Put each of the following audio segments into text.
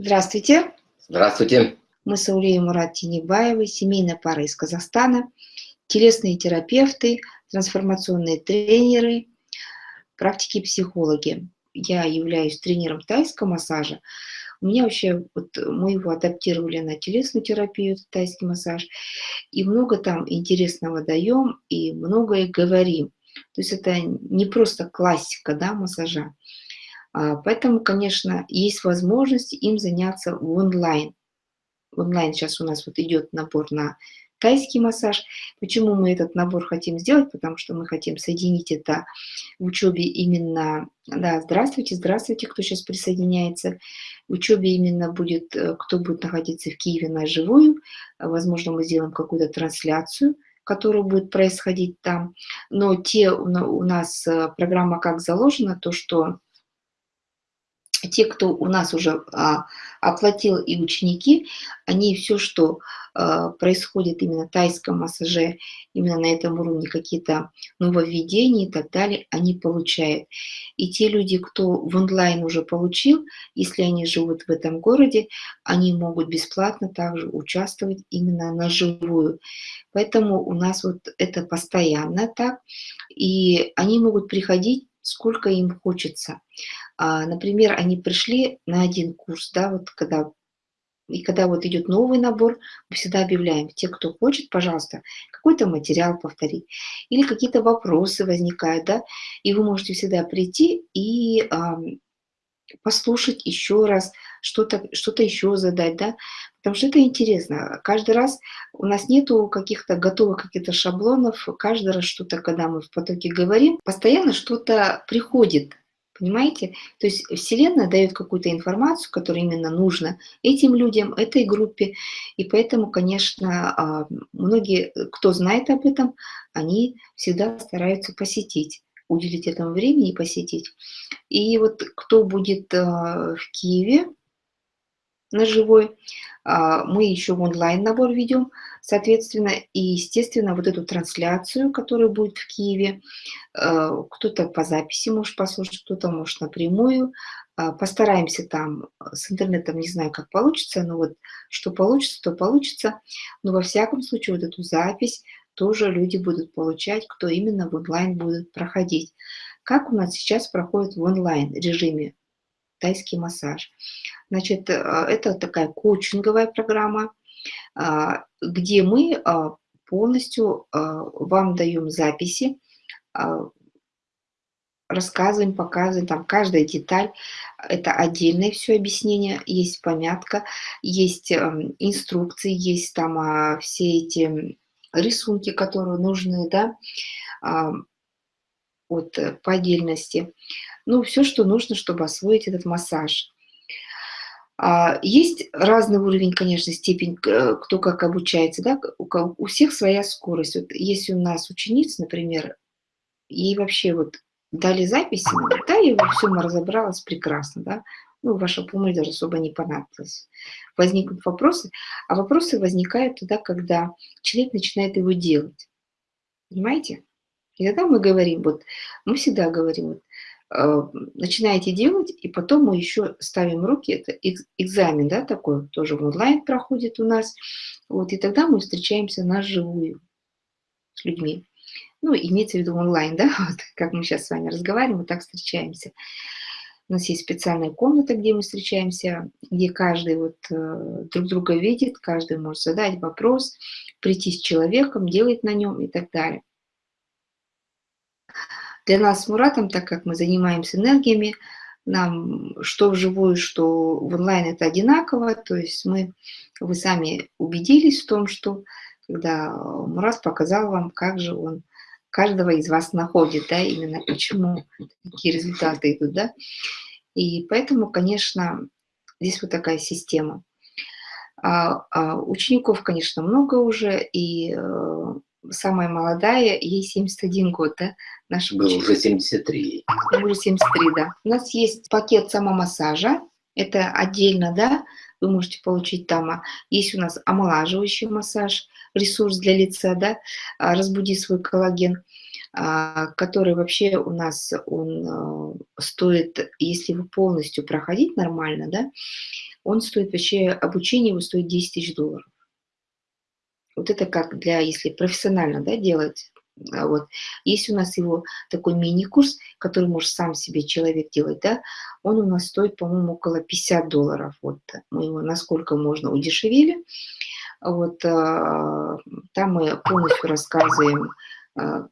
Здравствуйте. Здравствуйте. Мы с Аулией Мурат Тинебаевой, семейная пара из Казахстана, телесные терапевты, трансформационные тренеры, практики психологи. Я являюсь тренером тайского массажа. У меня вообще, вот мы его адаптировали на телесную терапию, тайский массаж, и много там интересного даем, и многое говорим. То есть это не просто классика да, массажа. А, поэтому, конечно, есть возможность им заняться в онлайн. Онлайн сейчас у нас вот идет набор на тайский массаж. Почему мы этот набор хотим сделать? Потому что мы хотим соединить это в учебе именно... Да, здравствуйте, здравствуйте, кто сейчас присоединяется. В учебе именно будет, э, кто будет находиться в Киеве на живую. Возможно, мы сделаем какую-то трансляцию которая будет происходить там. Но те у нас э, программа как заложена, то что те, кто у нас уже а, оплатил и ученики, они все, что а, происходит именно в тайском массаже, именно на этом уровне какие-то нововведения и так далее, они получают. И те люди, кто в онлайн уже получил, если они живут в этом городе, они могут бесплатно также участвовать именно на живую. Поэтому у нас вот это постоянно так, и они могут приходить сколько им хочется. А, например, они пришли на один курс, да, вот когда и когда вот идет новый набор, мы всегда объявляем, те, кто хочет, пожалуйста, какой-то материал повторить. Или какие-то вопросы возникают, да, и вы можете всегда прийти и э, послушать еще раз, что-то что, -то, еще задать, да, потому что это интересно. Каждый раз у нас нету каких-то готовых каких-то шаблонов, каждый раз что-то, когда мы в потоке говорим, постоянно что-то приходит, Понимаете? То есть Вселенная дает какую-то информацию, которая именно нужна этим людям, этой группе. И поэтому, конечно, а, многие, кто знает об этом, они всегда стараются посетить, уделить этому времени и посетить. И вот кто будет а, в Киеве, на живой. А, мы еще в онлайн набор ведем, соответственно, и, естественно, вот эту трансляцию, которая будет в Киеве, э, кто-то по записи может послушать, кто-то может напрямую. А, постараемся там с интернетом, не знаю, как получится, но вот что получится, то получится. Но во всяком случае вот эту запись тоже люди будут получать, кто именно в онлайн будет проходить. Как у нас сейчас проходит в онлайн режиме тайский массаж. Значит, э, это такая коучинговая программа, а, где мы а, полностью вам даем записи, рассказываем, показываем, там каждая деталь, это отдельное все объяснение, есть помятка, есть эм, инструкции, есть там все эти рисунки, которые нужны, да, вот э, по отдельности. Ну, все, что нужно, чтобы освоить этот массаж. А, есть разный уровень, конечно, степень, э, кто как обучается, да, у всех своя скорость. Вот если у нас ученица, например, ей вообще вот дали записи, да, и все разобралась прекрасно, да, ну, ваша помощь даже особо не понадобилась. Возникнут вопросы, а вопросы возникают тогда, когда человек начинает его делать. Понимаете? И тогда мы говорим, вот, мы всегда говорим, вот, начинаете делать, и потом мы еще ставим руки, это экзамен, да, такой, тоже онлайн проходит у нас, вот, и тогда мы встречаемся на живую с людьми. Ну, имеется в виду онлайн, да, вот, как мы сейчас с вами разговариваем, мы так встречаемся. У нас есть специальная комната, где мы встречаемся, где каждый вот э, друг друга видит, каждый может задать вопрос, прийти с человеком, делать на нем и так далее. Для нас с Муратом, так как мы занимаемся энергиями, нам что вживую, что в онлайн это одинаково, то есть мы, вы сами убедились в том, что когда Мурат показал вам, как же он каждого из вас находит, да, именно почему такие результаты идут, да. И поэтому, конечно, здесь вот такая система. А, а учеников, конечно, много уже, и э, самая молодая, ей 71 год, да? Наша Было уже 73. Уже 73, да. У нас есть пакет самомассажа, это отдельно, да, вы можете получить там. А есть у нас омолаживающий массаж, ресурс для лица, да, а, разбуди свой коллаген, а, который вообще у нас, он стоит, если вы полностью проходить нормально, да, он стоит вообще, обучение его стоит 10 тысяч долларов. Вот это как для, если профессионально да, делать. А вот. Есть у нас его такой мини-курс, который может сам себе человек делать, да, он у нас стоит, по-моему, около 50 долларов. Вот мы его насколько можно удешевили. Вот, а, там мы полностью рассказываем, а,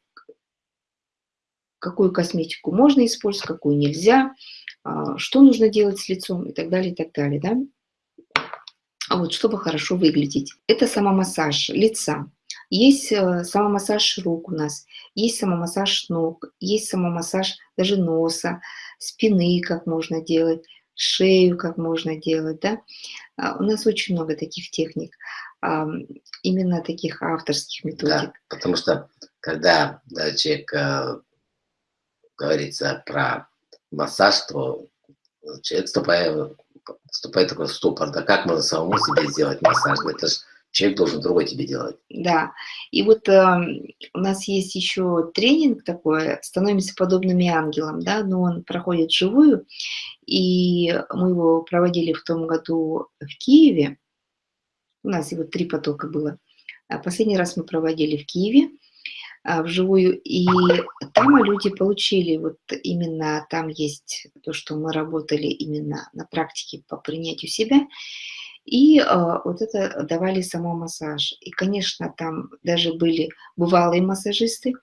какую косметику можно использовать, какую нельзя, что нужно делать с лицом и так далее, и так далее, да. Вот, чтобы хорошо выглядеть. Это самомассаж лица. Есть э, самомассаж рук у нас, есть самомассаж ног, есть самомассаж даже носа, спины, как можно делать, шею, как можно делать, да. У нас очень много таких техник именно таких авторских методик. Да, потому что когда да, человек э, говорится про массаж, то человек вступает, вступает такой ступор. Да как можно самому себе сделать массаж? Это же человек должен другой тебе делать. Да, и вот э, у нас есть еще тренинг такой, становимся подобными ангелам, да, но он проходит живую, и мы его проводили в том году в Киеве, у нас его три потока было. А последний раз мы проводили в Киеве вживую, и там люди получили, вот именно там есть то, что мы работали именно на практике по принятию себя, и э, вот это давали самомассаж. И, конечно, там даже были бывалые массажисты,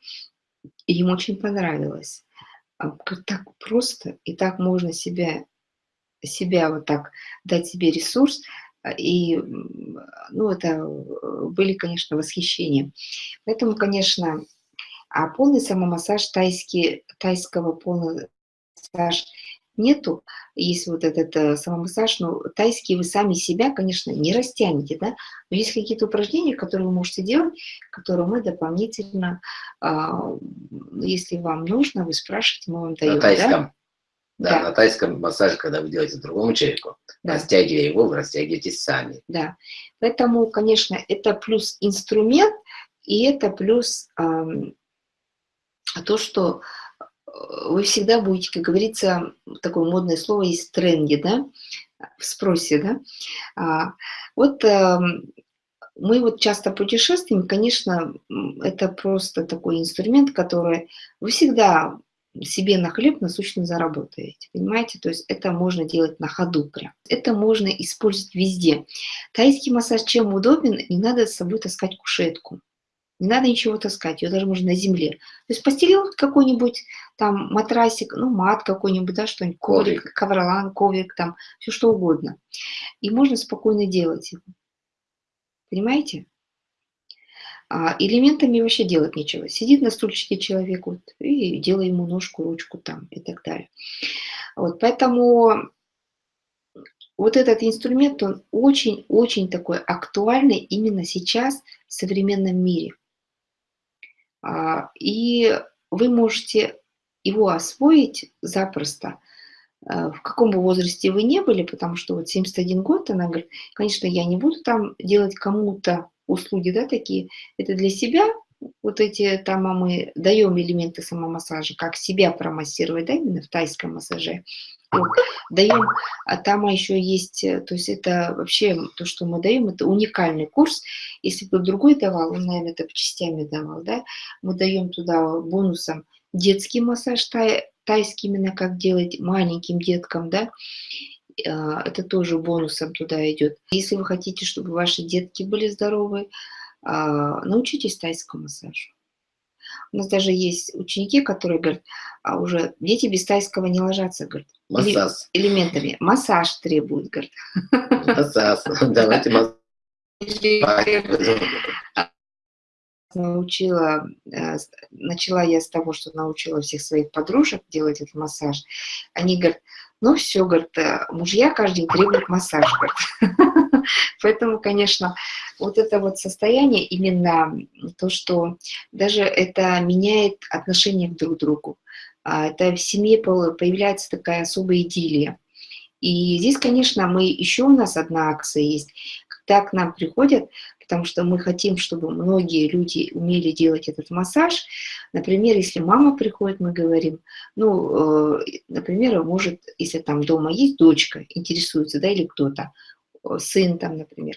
и им очень понравилось. Так просто, и так можно себя, себя вот так дать себе ресурс, а, и, ну, это э, были, конечно, восхищения. Поэтому, конечно, а полный самомассаж тайский, тайского полного массаж нету. Есть вот этот э, самомассаж, но тайский вы сами себя, конечно, не растянете, да, но есть какие-то упражнения, которые вы можете делать, которые мы дополнительно, а, если вам нужно, вы спрашиваете, мы вам даем. На тайском. Да? Да, да, на тайском массаже, когда вы делаете другому человеку, да. растягивая его, вы растягиваетесь сами. Да, поэтому, конечно, это плюс инструмент, и это плюс эм, то, что э, вы всегда будете, как говорится, такое модное слово есть тренде, да, в спросе, да. А, вот э, мы вот часто путешествуем, конечно, это просто такой инструмент, который вы всегда себе на хлеб насущно заработаете, понимаете? То есть это можно делать на ходу прям. Это можно использовать везде. Тайский массаж чем удобен? Не надо с собой таскать кушетку. Не надо ничего таскать, ее даже можно на земле. То есть постелил какой-нибудь там матрасик, ну мат какой-нибудь, да, что-нибудь, коврик, коврик, ковролан, коврик, там, все что угодно. И можно спокойно делать его. Понимаете? А элементами вообще делать нечего. Сидит на стульчике человек вот, и делай ему ножку, ручку там и так далее. Вот, поэтому вот этот инструмент, он очень-очень такой актуальный именно сейчас в современном мире. А, и вы можете его освоить запросто, а, в каком бы возрасте вы не были, потому что вот 71 год, она говорит, конечно, я не буду там делать кому-то услуги, да, такие, это для себя, вот эти там а мы даем элементы самомассажа, как себя промассировать, да, именно в тайском массаже. Вот, даем, а там еще есть, э, то есть это вообще то, что мы даем, это уникальный курс. Если бы другой давал, он, наверное, это частями давал, да, мы даем туда бонусом детский массаж тай, тайский, именно как делать маленьким деткам, да, а, это тоже бонусом туда идет. Если вы хотите, чтобы ваши детки были здоровы, а, научитесь тайскому массажу. У нас даже есть ученики, которые говорят, а уже дети без тайского не ложатся, говорят, массаж. элементами. Массаж требует, говорят. Массаж, давайте массаж научила, э, начала я с того, что научила всех своих подружек делать этот массаж. Они говорят, ну все, говорят, э, мужья каждый день требуют массаж. Поэтому, конечно, вот это вот состояние, именно то, что даже это меняет отношение к друг другу. А, это в семье появляется такая особая идиллия. И здесь, конечно, мы еще у нас одна акция есть, когда к нам приходят потому что мы хотим, чтобы многие люди умели делать этот массаж. Например, если мама приходит, мы говорим, ну, э, например, может, если там дома есть дочка, интересуется, да, или кто-то, сын там, например,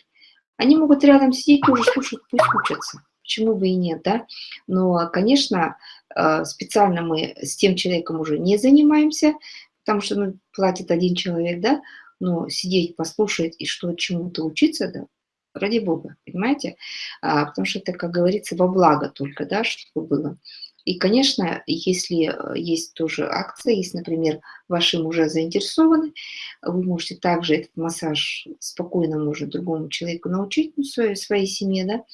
они могут рядом сидеть и уже слушать, пусть учатся. Почему бы и нет, да? Но, конечно, э, специально мы с тем человеком уже не занимаемся, потому что ну, платит один человек, да, но сидеть, послушать и что чему-то учиться, да, ради Бога, понимаете? А, потому что это, как говорится, во благо только, да, чтобы было. И, конечно, если э, есть тоже акция, если, например, ваши мужа заинтересованы, вы можете также этот массаж спокойно может другому человеку научить, ну, своей, своей семье, да,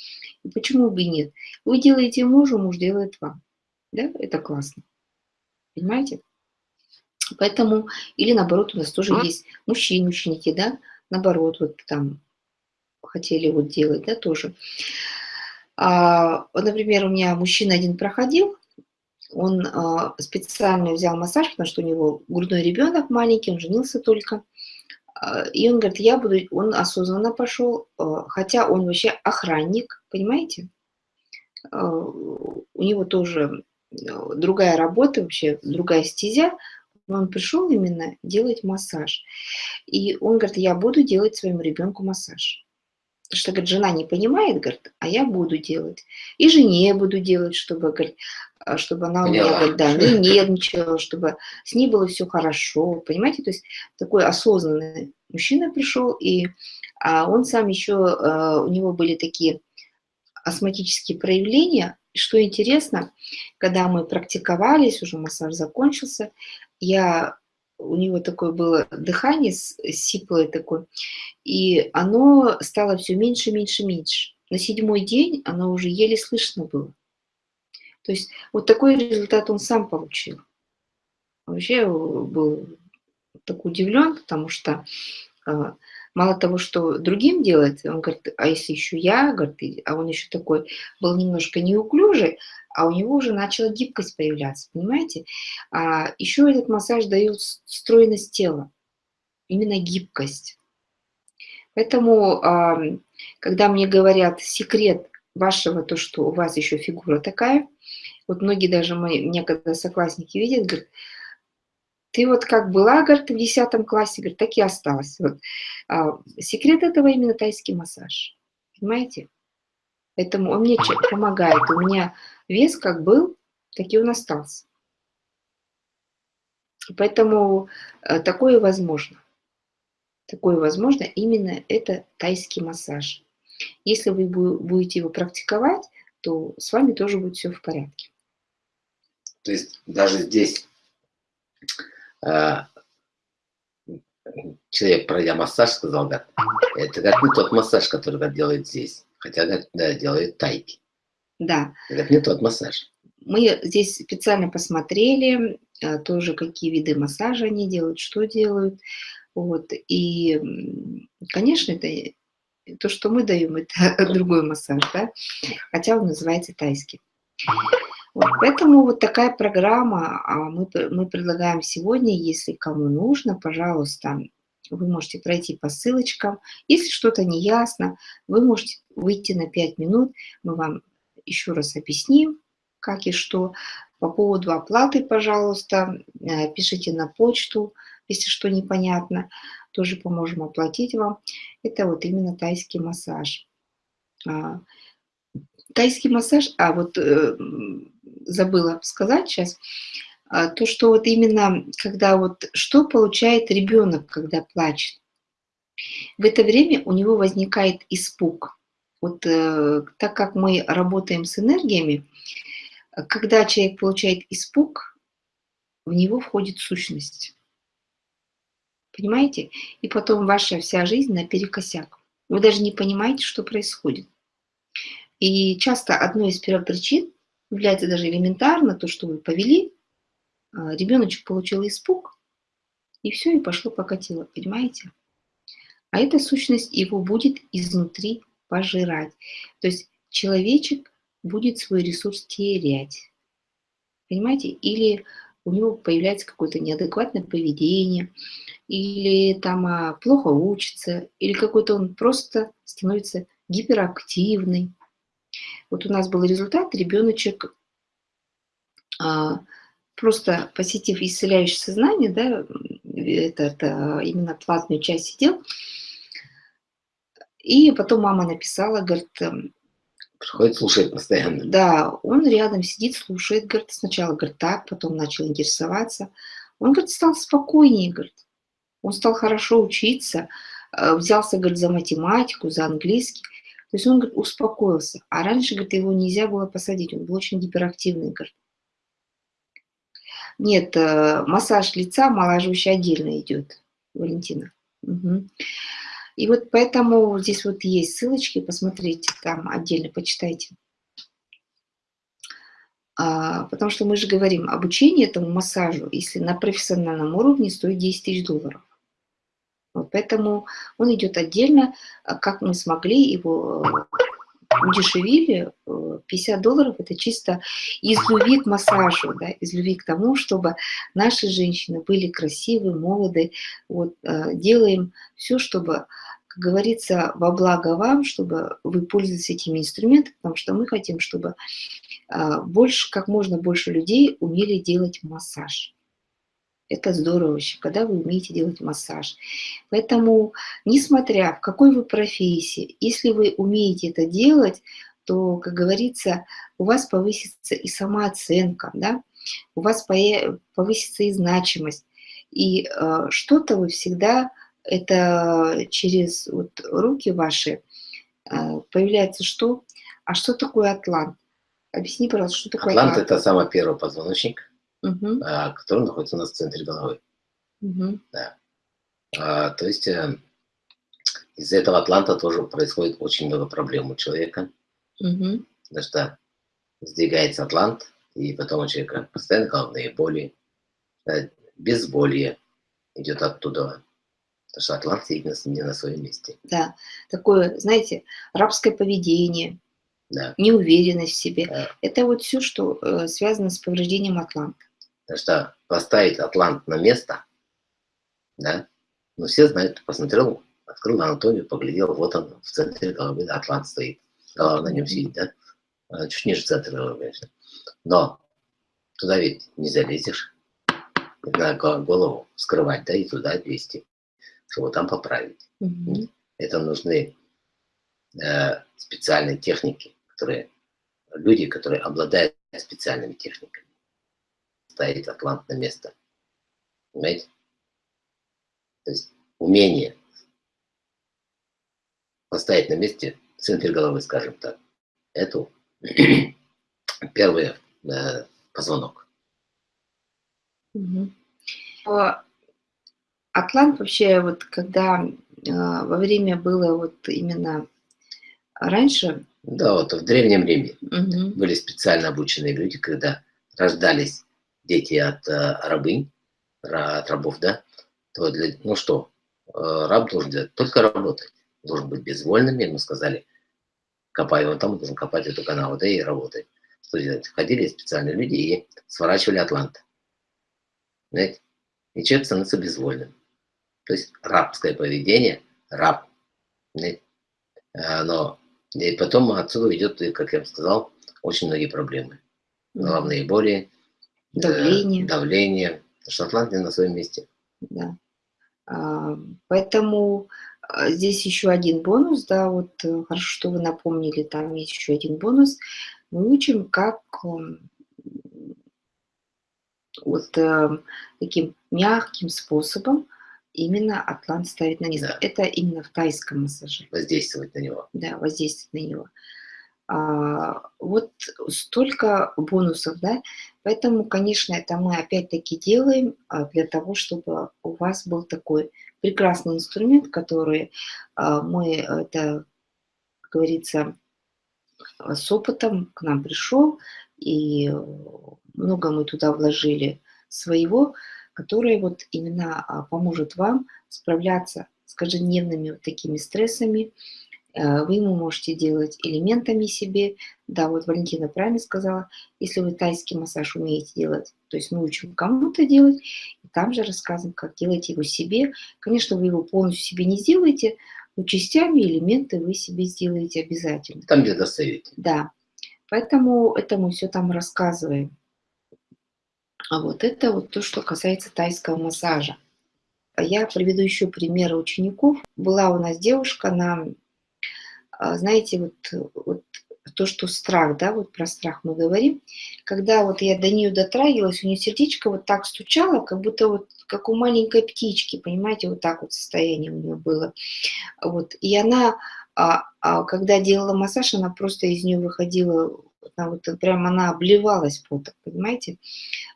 и почему бы и нет. Вы делаете мужу, муж делает вам, да, это классно, понимаете? Поэтому, или наоборот, у нас тоже есть мужчины, ученики, да, наоборот, вот там хотели вот делать, да, тоже. А, вот, например, у меня мужчина один проходил, он а, специально взял массаж, потому что у него грудной ребенок маленький, он женился только. А, и он говорит, я буду, он осознанно пошел, а, хотя он вообще охранник, понимаете? У него тоже другая работа, вообще другая стезя, он пришел именно делать массаж. И он говорит, я буду делать своему ребенку массаж что, говорит, жена не понимает, говорит, а я буду делать. И жене буду делать, чтобы, говорит, чтобы она у меня, говорит, да, не нервничала, чтобы с ней было все хорошо, понимаете? То есть такой осознанный мужчина пришел, и а он сам еще, а, у него были такие астматические проявления. Что интересно, когда мы практиковались, уже массаж закончился, я у него такое было дыхание сиплое такое, и оно стало все меньше, меньше, меньше. На седьмой день оно уже еле слышно было. То есть вот такой результат он сам получил. Вообще был так удивлен, потому что а, мало того, что другим делать, он говорит, а если еще я, говорит, а он еще такой был немножко неуклюжий, а у него уже начала гибкость появляться, понимаете? А еще этот массаж дает стройность тела, именно гибкость. Поэтому, когда мне говорят секрет вашего, то, что у вас еще фигура такая, вот многие даже мои, мне когда соклассники видят, говорят, ты вот как была, говорит, в 10 классе, говорит, так и осталась. Вот. А, секрет этого именно тайский массаж. Понимаете? Поэтому он мне помогает. У меня вес как был, так и он остался. Поэтому э, такое возможно. Такое возможно именно это тайский массаж. Если вы будете его практиковать, то с вами тоже будет все в порядке. То есть даже здесь э, человек, пройдя массаж, сказал, да, это как не тот массаж, который делает здесь. Хотя, говорит, да, делает тайки. Да. Это не тот массаж. Мы здесь специально посмотрели э, тоже, какие виды массажа они делают, что делают. Вот. И, конечно, это то, что мы даем, это другой массаж, да? хотя он называется тайский. Вот, поэтому вот такая программа а мы, мы предлагаем сегодня, если кому нужно, пожалуйста, вы можете пройти по ссылочкам. Если что-то не ясно, вы можете выйти на 5 минут, мы вам еще раз объясним, как и что. По поводу оплаты, пожалуйста, э, пишите на почту, если что непонятно, тоже поможем оплатить вам. Это вот именно тайский массаж. А, тайский массаж, а вот э, забыла сказать сейчас, а, то, что вот именно, когда вот, что получает ребенок, когда плачет. В это время у него возникает испуг. Вот э, так как мы работаем с энергиями, когда человек получает испуг, в него входит сущность. Понимаете? И потом ваша вся жизнь наперекосяк. Вы даже не понимаете, что происходит. И часто одной из первопричин является даже элементарно то, что вы повели а, ребеночек получил испуг, и все, и пошло покатило, понимаете? А эта сущность его будет изнутри пожирать. То есть человечек будет свой ресурс терять. Понимаете? Или у него появляется какое-то неадекватное поведение, или там а, плохо учится, или какой-то он просто становится гиперактивный. Вот у нас был результат, ребеночек а, просто посетив исцеляющее сознание, да, это, это именно платную часть сидел, и потом мама написала, говорит... Эм, Приходит, слушает постоянно. Да, он рядом сидит, слушает, говорит, сначала, говорит, так, потом начал интересоваться. Он, говорит, стал спокойнее, говорит. Он стал хорошо учиться, э, взялся, говорит, за математику, за английский. То есть он, говорит, успокоился. А раньше, говорит, его нельзя было посадить, он был очень гиперактивный, говорит. Нет, э, массаж лица моложущий отдельно идет, Валентина. Угу. И вот поэтому здесь вот есть ссылочки, посмотрите там отдельно, почитайте. А, потому что мы же говорим, обучение этому массажу, если на профессиональном уровне, стоит 10 тысяч долларов. Поэтому он идет отдельно, а как мы смогли его удешевили, 50 долларов это чисто из любви к массажу, да, из любви к тому, чтобы наши женщины были красивы, молоды. Вот, э, делаем все, чтобы, как говорится, во благо вам, чтобы вы пользовались этими инструментами, потому что мы хотим, чтобы э, больше, как можно больше людей умели делать массаж. Это здорово вообще, когда вы умеете делать массаж. Поэтому, несмотря в какой вы профессии, если вы умеете это делать, то, как говорится, у вас повысится и самооценка, да? у вас повысится и значимость. И э, что-то вы всегда, это через вот руки ваши, э, появляется что? А что такое атлант? Объясни, пожалуйста, что такое атлант? Атлант – это самый первый позвоночник угу. а, который находится у нас в центре головы. Угу. Да. А, то есть э, из-за этого атланта тоже происходит очень много проблем у человека. Угу. Потому что сдвигается атлант, и потом у человека постоянно головные боли, да, безболье идет оттуда. Потому что атлант сидит не на своем месте. Да, такое, знаете, рабское поведение, да. неуверенность в себе. Да. Это вот все, что э, связано с повреждением атланта. Потому что поставить Атлант на место, да, ну все знают, посмотрел, открыл анатомию, поглядел, вот он в центре головы, Атлант стоит, голова на нем сидит, да, а, чуть ниже центра головы, конечно. Но туда ведь не залезешь, надо голову скрывать, да, и туда 200, чтобы там поправить. Угу. Это нужны э, специальные техники, которые, люди, которые обладают специальными техниками ставить атлант на место. Понимаете? То есть умение поставить на месте центр головы, скажем так. Это первый э, позвонок. Угу. Атлант вообще, вот когда э, во время было вот именно раньше... Да, вот в Древнем Риме угу. были специально обученные люди, когда рождались дети от э, рабынь, от рабов, да, то для, ну что, э, раб должен делать только работать, должен быть безвольным, ему сказали, копай он там, должен копать эту канаву, да, и работать. Что делать? Ходили специальные люди и сворачивали атлант. Знаете? И человек становится безвольным. То есть рабское поведение, раб. Знаете? Э, но и потом отсюда идет, как я вам сказал, очень многие проблемы. Головные боли, Давление. Давление. Шотландия на своем месте. Да. А, поэтому а, здесь еще один бонус, да, вот э, хорошо, что вы напомнили, там есть еще один бонус. Мы учим, как вот э, таким мягким способом именно атлант ставить на место. Да. Это именно в тайском массаже. Воздействовать на него. Да, воздействовать на него. А, вот столько бонусов, да, поэтому, конечно, это мы опять-таки делаем а, для того, чтобы у вас был такой прекрасный инструмент, который а, мы, это, как говорится, с опытом к нам пришел, и много мы туда вложили своего, который вот именно поможет вам справляться с каждодневными вот такими стрессами, вы ему можете делать элементами себе. Да, вот Валентина правильно сказала, если вы тайский массаж умеете делать, то есть мы учим кому-то делать, и там же рассказываем, как делать его себе. Конечно, вы его полностью себе не сделаете, Но частями элементы вы себе сделаете обязательно. Там, где достаете. Да. Поэтому это мы все там рассказываем. А вот это вот то, что касается тайского массажа. Я приведу еще примеры учеников. Была у нас девушка, она, а, знаете, вот, вот то, что страх, да, вот про страх мы говорим, когда вот я до нее дотрагивалась, у нее сердечко вот так стучало, как будто вот как у маленькой птички, понимаете, вот так вот состояние у нее было. Вот, и она, а, а, когда делала массаж, она просто из нее выходила, она вот прям она обливалась потом, понимаете,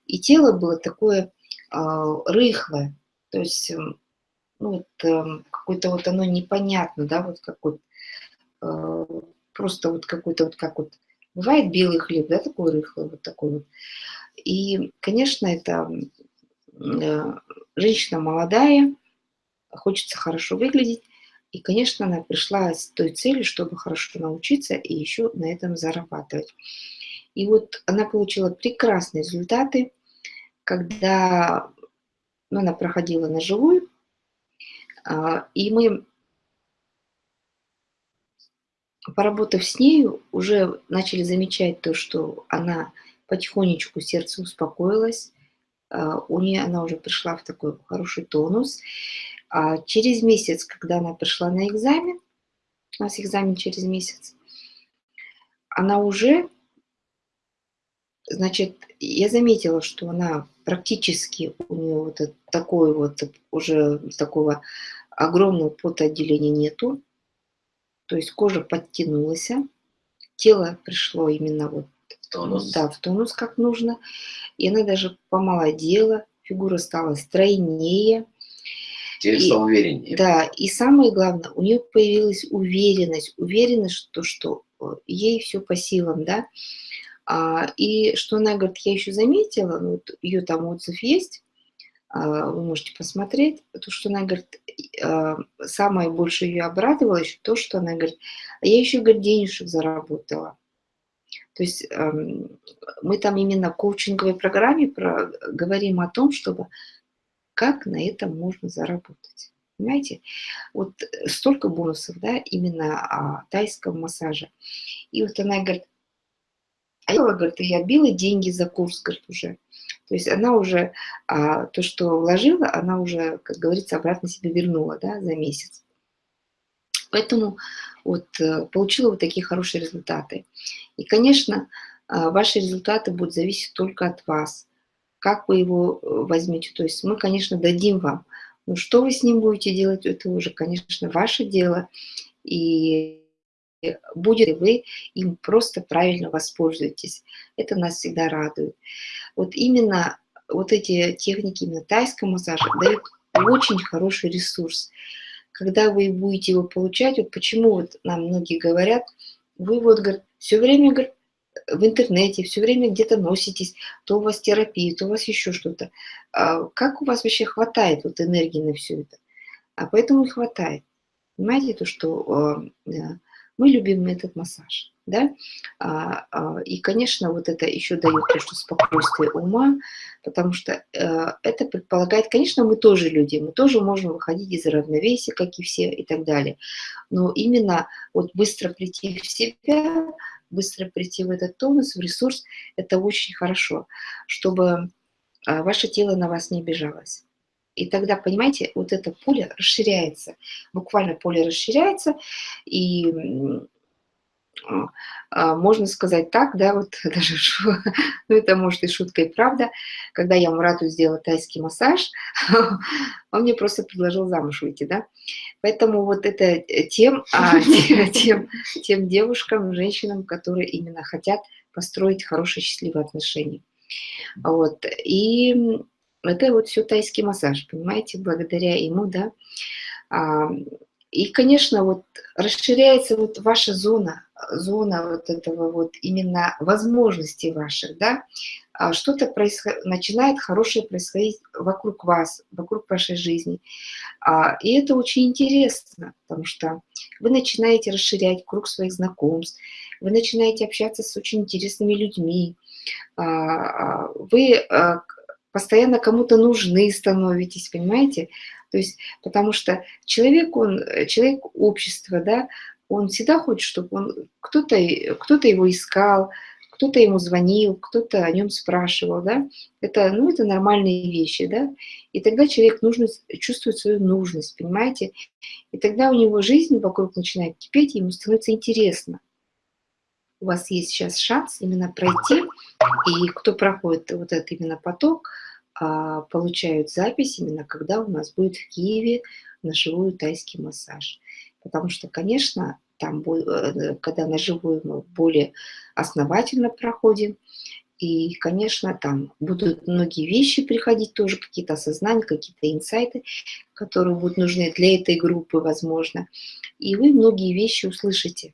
и тело было такое а, рыхлое, то есть, эм, ну, вот, э, какое-то вот оно непонятно, да, вот как вот, э, просто вот какой-то вот как вот, бывает белый хлеб, да, такой рыхлый, вот такой вот. И, конечно, это э, женщина молодая, хочется хорошо выглядеть, и, конечно, она пришла с той целью, чтобы хорошо научиться и еще на этом зарабатывать. И вот она получила прекрасные результаты, когда ну, она проходила на живую, а, и мы поработав с нею, уже начали замечать то, что она потихонечку сердце успокоилось, а, у нее она уже пришла в такой хороший тонус. А через месяц, когда она пришла на экзамен, у нас экзамен через месяц, она уже, значит, я заметила, что она практически, у нее вот такой вот уже такого огромного потоотделения нету, то есть кожа подтянулась, тело пришло именно вот в тонус. Да, в тонус как нужно. И она даже помолодела, фигура стала стройнее. Тело стало увереннее. Да, и самое главное, у нее появилась уверенность, уверенность, что, что э, ей все по силам, да. А, и что она говорит, я еще заметила, ну, вот ее там отзыв есть, вы можете посмотреть, то, что она говорит, а, самое больше ее обрадовало еще то, что она говорит, а я еще, говорит, денежек заработала. То есть мы там именно в коучинговой программе про, говорим о том, чтобы как на этом можно заработать. Понимаете? Вот столько бонусов, да, именно о тайском массаже. И вот она говорит, а я, говорит, я била деньги за курс, говорит, уже. То есть она уже, а, то, что вложила, она уже, как говорится, обратно себе вернула да, за месяц. Поэтому вот э, получила вот такие хорошие результаты. И, конечно, а, ваши результаты будут зависеть только от вас. Как вы его э, возьмете. То есть мы, конечно, дадим вам. Но что вы с ним будете делать, это уже, конечно, ваше дело. И будет ли вы им просто правильно воспользуетесь. Это нас всегда радует. Вот именно вот эти техники именно тайского массажа дают очень хороший ресурс. Когда вы будете его получать, вот почему вот нам многие говорят, вы вот, говорят, все время, говорят, в интернете, все время где-то носитесь, то у вас терапия, то у вас еще что-то. А как у вас вообще хватает вот энергии на все это? А поэтому и хватает. Понимаете, то, что э, мы любим этот массаж. Да? А, а, и, конечно, вот это еще дает то, что спокойствие ума, потому что э, это предполагает, конечно, мы тоже люди, мы тоже можем выходить из равновесия, как и все, и так далее. Но именно вот быстро прийти в себя, быстро прийти в этот тонус, в ресурс, это очень хорошо, чтобы э, ваше тело на вас не обижалось. И тогда, понимаете, вот это поле расширяется, буквально поле расширяется, и а, можно сказать так, да, вот даже, ну это может и шутка, и правда, когда я Мурату сделала тайский массаж, он мне просто предложил замуж выйти, да, поэтому вот это тем, а, тем, тем девушкам, женщинам, которые именно хотят построить хорошие, счастливые отношения. Вот, и это вот все тайский массаж, понимаете, благодаря ему, да. А, и, конечно, вот расширяется вот ваша зона, зона вот этого вот именно возможностей ваших, да. А что-то начинает хорошее происходить вокруг вас, вокруг вашей жизни. А, и это очень интересно, потому что вы начинаете расширять круг своих знакомств, вы начинаете общаться с очень интересными людьми, вы постоянно кому-то нужны становитесь, понимаете? То есть, потому что человек, он, человек общества, да, он всегда хочет, чтобы кто-то кто, -то, его искал, кто-то ему звонил, кто-то о нем спрашивал, да, это, ну, это нормальные вещи, да, и тогда человек нужно, чувствует свою нужность, понимаете, и тогда у него жизнь вокруг начинает кипеть, и ему становится интересно. У вас есть сейчас шанс именно пройти, и кто проходит вот этот именно поток, а, получают запись именно когда у нас будет в Киеве на живую тайский массаж. Потому что, конечно, там, э, когда на живую мы более основательно проходим, и, конечно, там будут многие вещи приходить тоже, какие-то осознания, какие-то инсайты, которые будут нужны для этой группы, возможно. И вы многие вещи услышите.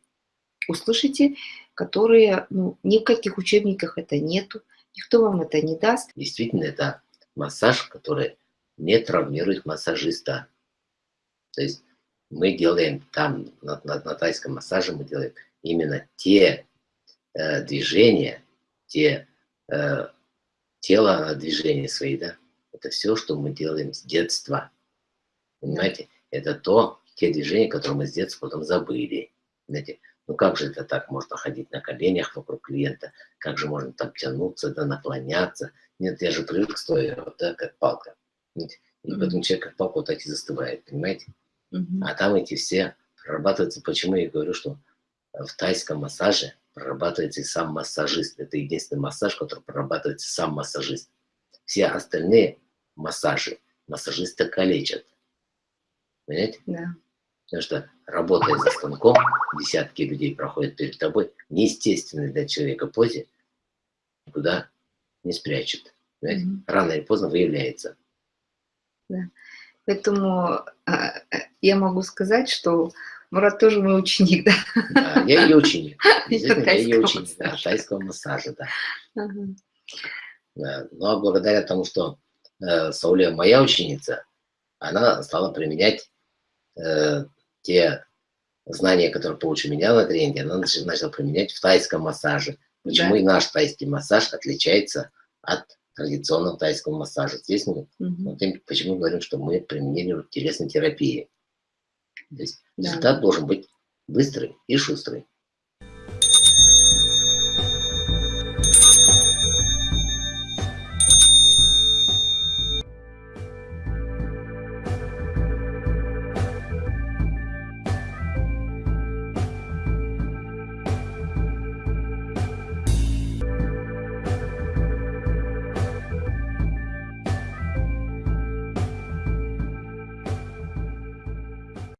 Услышите, которые, ну, ни в каких учебниках это нету, никто вам это не даст. Действительно, это массаж, который не травмирует массажиста. То есть мы делаем там, на, на, на тайском массаже мы делаем именно те э, движения, те э, тело движения свои, да, это все, что мы делаем с детства. Понимаете? Это то, те движения, которые мы с детства потом забыли. Знаете, ну как же это так? Можно ходить на коленях вокруг клиента, как же можно там тянуться, да, наклоняться. Нет, я же привык стоя, вот, да, как палка. И поэтому человек как палка вот так и застывает, понимаете? А там эти все прорабатываются. Почему я говорю, что в тайском массаже прорабатывается и сам массажист. Это единственный массаж, который прорабатывается сам массажист. Все остальные массажи массажиста калечат. Понимаете? Да. Потому что, работая за станком, десятки людей проходят перед тобой, неестественной для человека позе, куда не. Понимаете? Mm -hmm. Рано или поздно выявляется. Да. Поэтому а, я могу сказать, что Мурат тоже мой ученик, да? Да, я ее ученик. я ее ученик, да, тайского массажа, да. Ага. да. Ну, а благодаря тому, что э, Сауле моя ученица, она стала применять э, те знания, которые получил меня на тренинге, она начала применять в тайском массаже. Почему да. и наш тайский массаж отличается от традиционного тайского массажа. Здесь мы угу. почему говорим, что мы применили телесной терапии. То есть да. результат должен быть быстрый и шустрый.